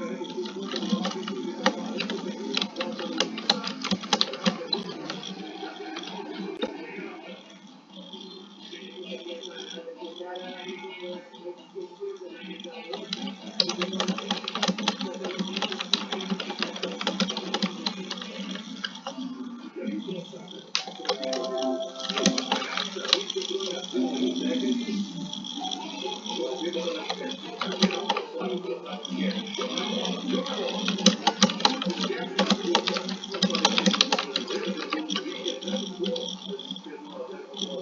Grazie.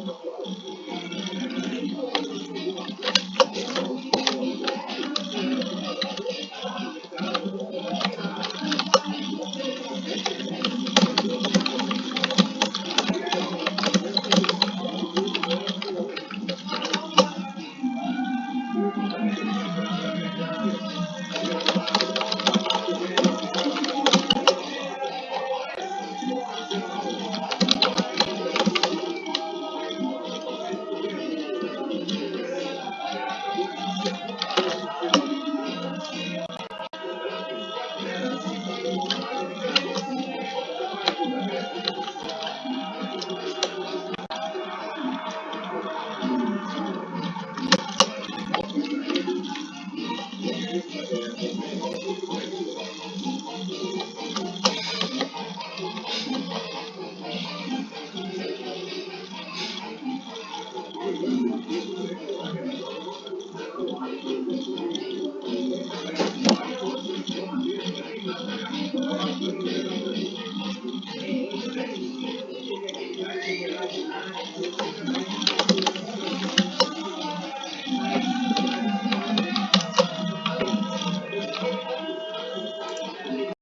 thank Thank you.